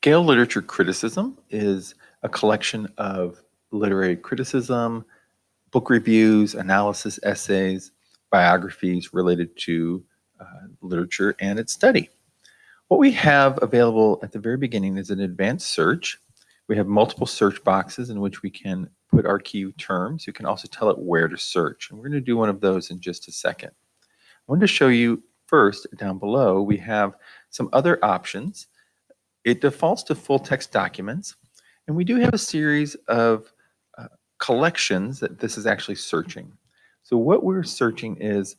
Gale Literature Criticism is a collection of literary criticism, book reviews, analysis, essays, biographies related to uh, literature and its study. What we have available at the very beginning is an advanced search. We have multiple search boxes in which we can put our key terms. You can also tell it where to search. And we're going to do one of those in just a second. I wanted to show you first down below, we have some other options. It defaults to full text documents. And we do have a series of uh, collections that this is actually searching. So what we're searching is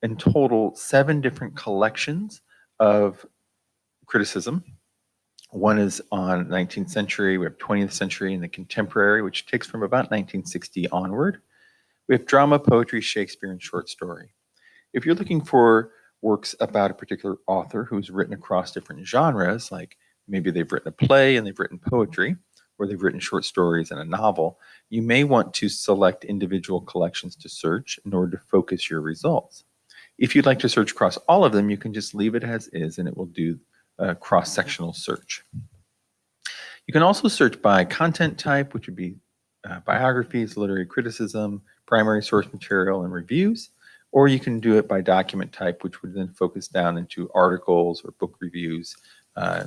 in total seven different collections of criticism. One is on 19th century, we have 20th century and the contemporary, which takes from about 1960 onward. We have drama, poetry, Shakespeare, and short story. If you're looking for works about a particular author who's written across different genres, like maybe they've written a play and they've written poetry, or they've written short stories and a novel, you may want to select individual collections to search in order to focus your results. If you'd like to search across all of them, you can just leave it as is and it will do a cross-sectional search. You can also search by content type, which would be uh, biographies, literary criticism, primary source material, and reviews, or you can do it by document type, which would then focus down into articles or book reviews, uh,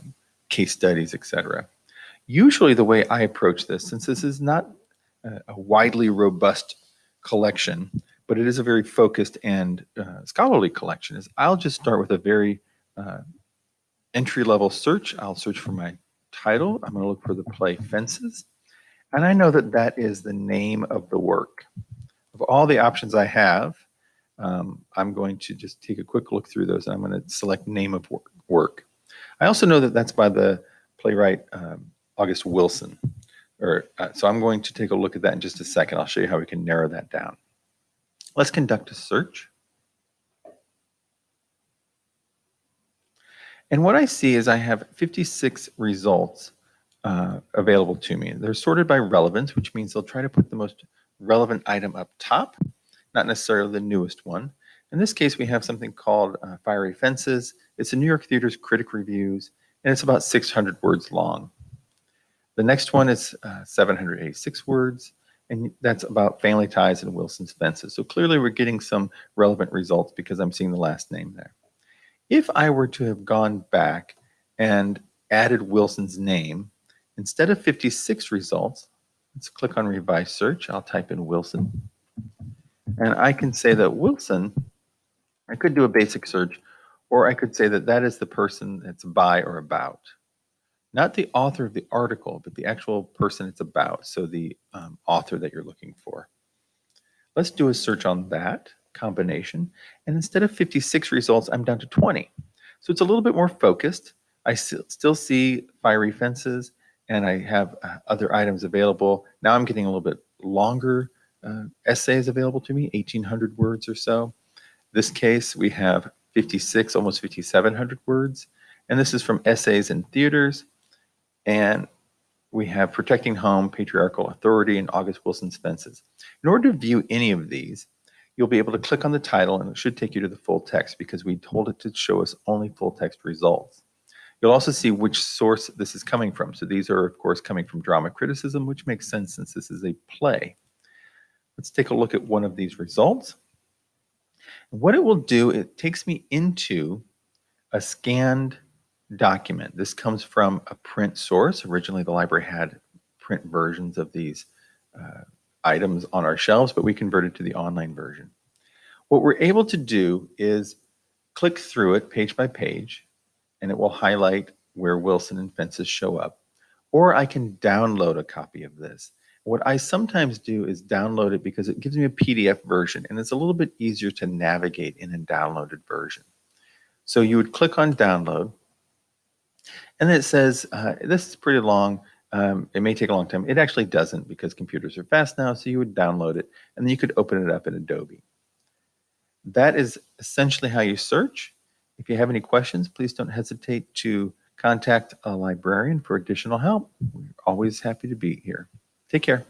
case studies, etc. Usually the way I approach this, since this is not a, widely robust collection, but it is a very focused and uh, scholarly collection, is I'll just start with a very uh, entry-level search. I'll search for my title. I'm going to look for the play Fences. And I know that that is the name of the work. Of all the options I have, um, I'm going to just take a quick look through those and I'm going to select name of work. I also know that that's by the playwright um, August Wilson. Or, uh, so I'm going to take a look at that in just a second. I'll show you how we can narrow that down. Let's conduct a search. And what I see is I have 56 results uh, available to me. They're sorted by relevance, which means they'll try to put the most relevant item up top, not necessarily the newest one. In this case, we have something called uh, Fiery Fences. It's a New York Theater's Critic Reviews, and it's about 600 words long. The next one is uh, 786 words, and that's about family ties and Wilson's fences. So clearly we're getting some relevant results because I'm seeing the last name there. If I were to have gone back and added Wilson's name, instead of 56 results, let's click on revise search. I'll type in Wilson. And I can say that Wilson, could do a basic search, or I could say that that is the person that's by or about not the author of the article, but the actual person it's about. So the um, author that you're looking for. Let's do a search on that combination. And instead of 56 results, I'm down to 20. So it's a little bit more focused. I still see fiery fences and I have uh, other items available. Now I'm getting a little bit longer uh, essays available to me, 1800 words or so. This case, we have 56, almost 5,700 words. And this is from Essays in Theaters, and we have Protecting Home, Patriarchal Authority, and August Wilson's Fences. In order to view any of these, you'll be able to click on the title and it should take you to the full text because we told it to show us only full text results. You'll also see which source this is coming from. So these are, of course, coming from drama criticism, which makes sense since this is a play. Let's take a look at one of these results. What it will do, it takes me into a scanned document. This comes from a print source. Originally, the library had print versions of these uh, items on our shelves, but we converted to the online version. What we're able to do is click through it page by page, and it will highlight where Wilson and Fences show up. Or I can download a copy of this. What I sometimes do is download it because it gives me a PDF version, and it's a little bit easier to navigate in a downloaded version. So you would click on download, and it says, uh, this is pretty long. Um, it may take a long time. It actually doesn't because computers are fast now. So you would download it and then you could open it up in Adobe. That is essentially how you search. If you have any questions, please don't hesitate to contact a librarian for additional help. We're always happy to be here. Take care.